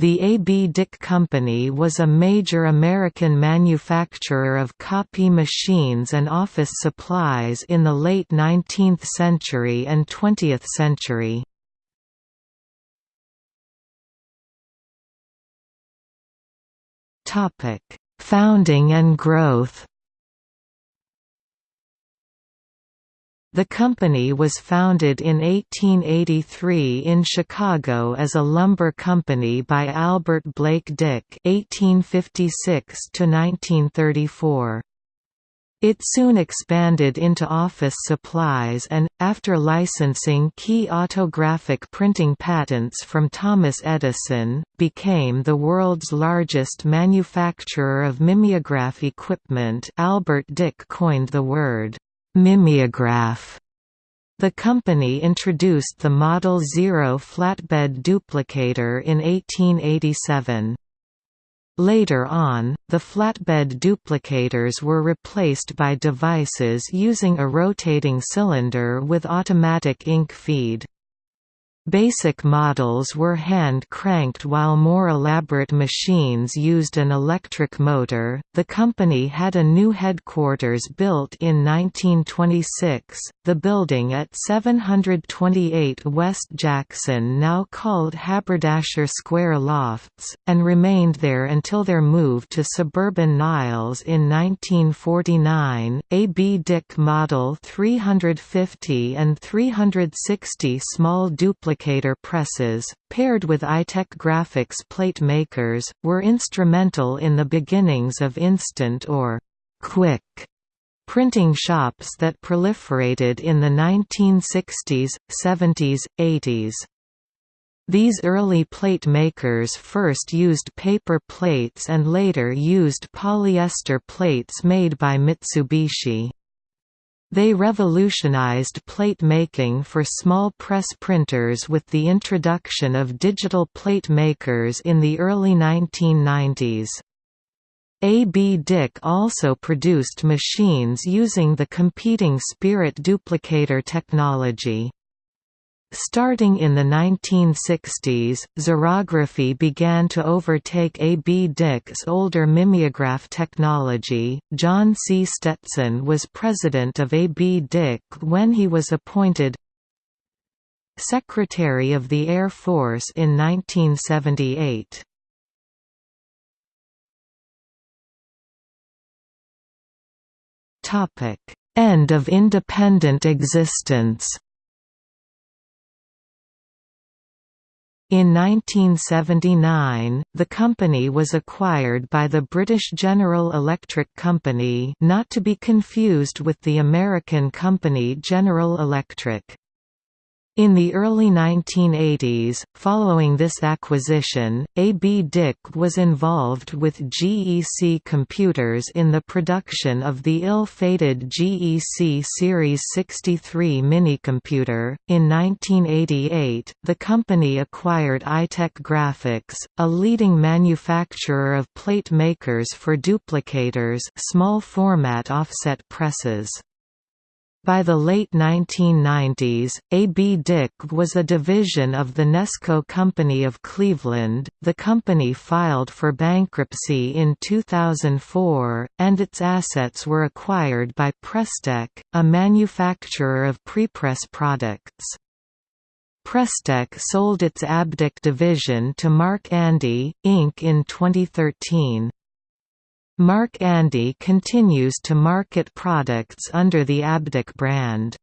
The A. B. Dick Company was a major American manufacturer of copy machines and office supplies in the late 19th century and 20th century. Founding and growth The company was founded in 1883 in Chicago as a lumber company by Albert Blake Dick (1856–1934). It soon expanded into office supplies and, after licensing key autographic printing patents from Thomas Edison, became the world's largest manufacturer of mimeograph equipment Albert Dick coined the word Mimeograph. The company introduced the Model Zero flatbed duplicator in 1887. Later on, the flatbed duplicators were replaced by devices using a rotating cylinder with automatic ink feed. Basic models were hand-cranked while more elaborate machines used an electric motor. The company had a new headquarters built in 1926, the building at 728 West Jackson now called Haberdasher Square Lofts, and remained there until their move to suburban Niles in 1949. A. B. Dick Model 350 and 360 small duplicators applicator presses, paired with Itek graphics plate makers, were instrumental in the beginnings of instant or quick printing shops that proliferated in the 1960s, 70s, 80s. These early plate makers first used paper plates and later used polyester plates made by Mitsubishi. They revolutionized plate making for small press printers with the introduction of digital plate makers in the early 1990s. A. B. Dick also produced machines using the competing Spirit duplicator technology. Starting in the 1960s, xerography began to overtake A. B. Dick's older mimeograph technology. John C. Stetson was president of A. B. Dick when he was appointed Secretary of the Air Force in 1978. End of independent existence In 1979, the company was acquired by the British General Electric Company not to be confused with the American company General Electric. In the early 1980s, following this acquisition, A. B. Dick was involved with GEC Computers in the production of the ill-fated GEC Series 63 minicomputer. In 1988, the company acquired Itek Graphics, a leading manufacturer of plate makers for duplicators, small format offset presses. By the late 1990s, A. B. Dick was a division of the Nesco Company of Cleveland. The company filed for bankruptcy in 2004, and its assets were acquired by Presstek, a manufacturer of prepress products. Presstek sold its ABDick division to Mark Andy, Inc. in 2013. Mark Andy continues to market products under the ABDick brand.